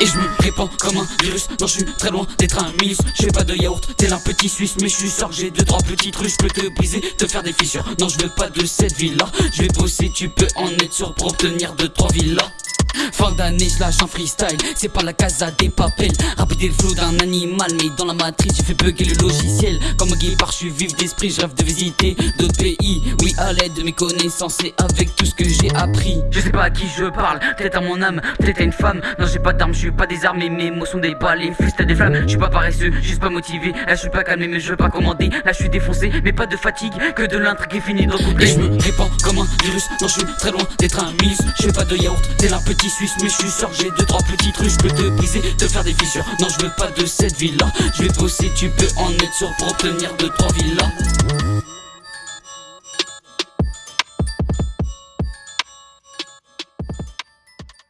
Et je me répands comme un virus. Non je suis très loin d'être un minus J'ai pas de yaourt tel un petit suisse. Mais je suis sûr que j'ai deux trois petites rues Je peux te briser, te faire des fissures. Non je veux pas de cette vie là Je vais bosser tu peux en être sûr Pour obtenir deux trois villas Fin d'année, je lâche un freestyle, c'est pas la casa des papels. Rapide le flow d'un animal, mais dans la matrice, j'ai fait bugger le logiciel. Comme un guépard, je suis vif d'esprit, je rêve de visiter d'autres pays. Oui, à l'aide de mes connaissances et avec tout ce que j'ai appris. Je sais pas à qui je parle, peut-être à mon âme, peut-être à une femme. Non, j'ai pas d'armes, je suis pas désarmé, mes mots sont des balais, à des flammes. Je suis pas paresseux, juste pas motivé. Là, je suis pas calmé, mais je veux pas commander. Là, je suis défoncé, mais pas de fatigue, que de l'intrigue est fini le Et je me répands comme un virus, non, je suis très loin d'être un minus. J'ai pas de yaourt, tel un petit suisse, mais je suis sûr j'ai deux trois petites rues, je peux te briser, te faire des fissures. Non, je veux pas de cette ville là, je vais bosser, tu peux en être sûr pour obtenir deux trois villas.